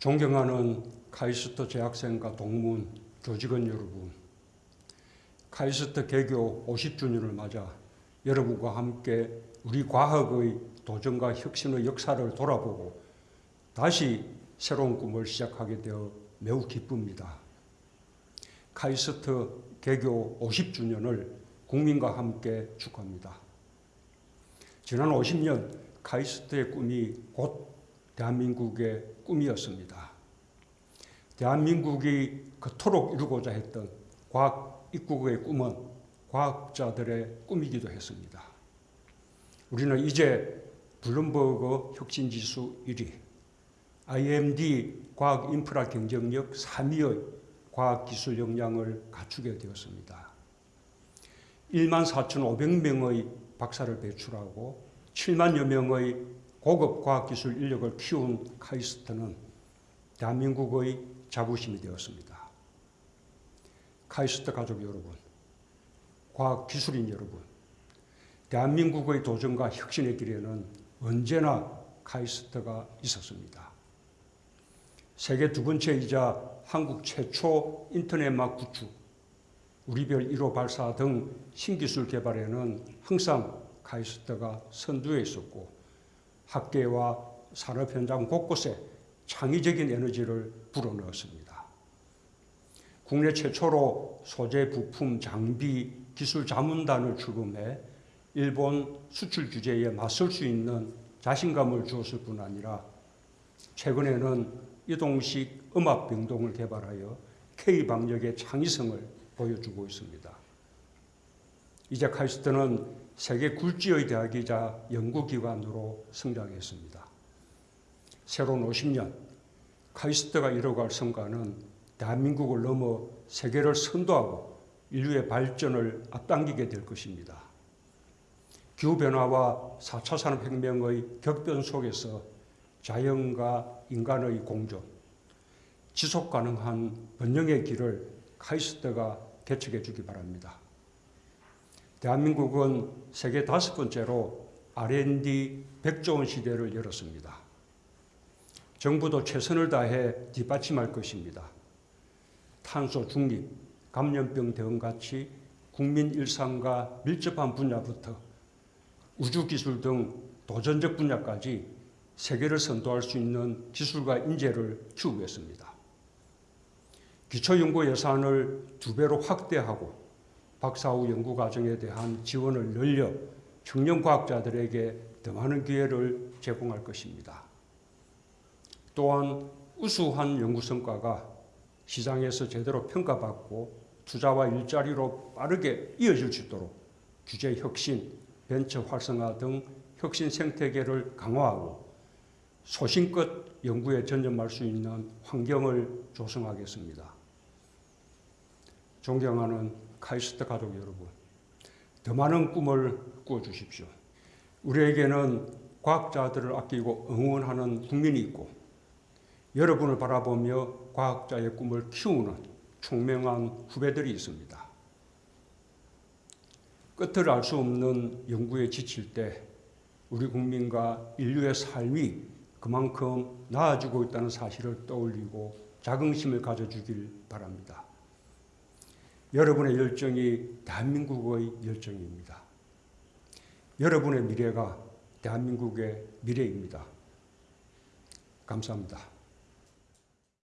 존경하는 카이스트 재학생과 동문, 교직원 여러분, 카이스트 개교 50주년을 맞아 여러분과 함께 우리 과학의 도전과 혁신의 역사를 돌아보고 다시 새로운 꿈을 시작하게 되어 매우 기쁩니다. 카이스트 개교 50주년을 국민과 함께 축하합니다. 지난 50년 카이스트의 꿈이 곧 대한민국의 꿈이었습니다. 대한민국이 그토록 이루고자 했던 과학 입국의 꿈은 과학자들의 꿈이기도 했습니다. 우리는 이제 블룸버그 혁신지수 1위, IMD 과학 인프라 경쟁력 3위의 과학기술 역량을 갖추게 되었습니다. 1만 4,500명의 박사를 배출하고 7만여 명의 고급 과학기술 인력을 키운 카이스트는 대한민국의 자부심이 되었습니다. 카이스트 가족 여러분, 과학기술인 여러분, 대한민국의 도전과 혁신의 길에는 언제나 카이스트가 있었습니다. 세계 두 번째이자 한국 최초 인터넷막 구축, 우리별 1호 발사 등 신기술 개발에는 항상 카이스트가 선두에 있었고 학계와 산업 현장 곳곳에 창의적인 에너지를 불어넣었습니다. 국내 최초로 소재 부품 장비 기술 자문단을 출범해 일본 수출 규제에 맞설 수 있는 자신감을 주었을 뿐 아니라 최근에는 이동식 음압 병동을 개발하여 K방역의 창의성을 보여주고 있습니다. 이제 카이스트는 세계 굴지의 대학이자 연구기관으로 성장했습니다. 새로운 50년 카이스트가 이뤄갈 성과는 대한민국을 넘어 세계를 선도하고 인류의 발전을 앞당기게 될 것입니다. 기후변화와 4차 산업혁명의 격변 속에서 자연과 인간의 공존, 지속가능한 번영의 길을 카이스트가 개척해 주기 바랍니다. 대한민국은 세계 다섯 번째로 R&D 100조 원 시대를 열었습니다. 정부도 최선을 다해 뒷받침할 것입니다. 탄소 중립, 감염병 대응 같이 국민 일상과 밀접한 분야부터 우주기술 등 도전적 분야까지 세계를 선도할 수 있는 기술과 인재를 키우겠습니다. 기초연구 예산을 두 배로 확대하고 박사 후 연구 과정에 대한 지원을 늘려 청년 과학자들에게 더 많은 기회를 제공할 것입니다. 또한 우수한 연구 성과가 시장에서 제대로 평가받고 투자와 일자리로 빠르게 이어질 수 있도록 규제 혁신, 벤처 활성화 등 혁신 생태계를 강화하고 소신껏 연구에 전념할 수 있는 환경을 조성하겠습니다. 존경하는 카이스트 가족 여러분, 더 많은 꿈을 꾸어주십시오. 우리에게는 과학자들을 아끼고 응원하는 국민이 있고 여러분을 바라보며 과학자의 꿈을 키우는 총명한 후배들이 있습니다. 끝을 알 수 없는 연구에 지칠 때 우리 국민과 인류의 삶이 그만큼 나아지고 있다는 사실을 떠올리고 자긍심을 가져주길 바랍니다. 여러분의 열정이 대한민국의 열정입니다. 여러분의 미래가 대한민국의 미래입니다. 감사합니다.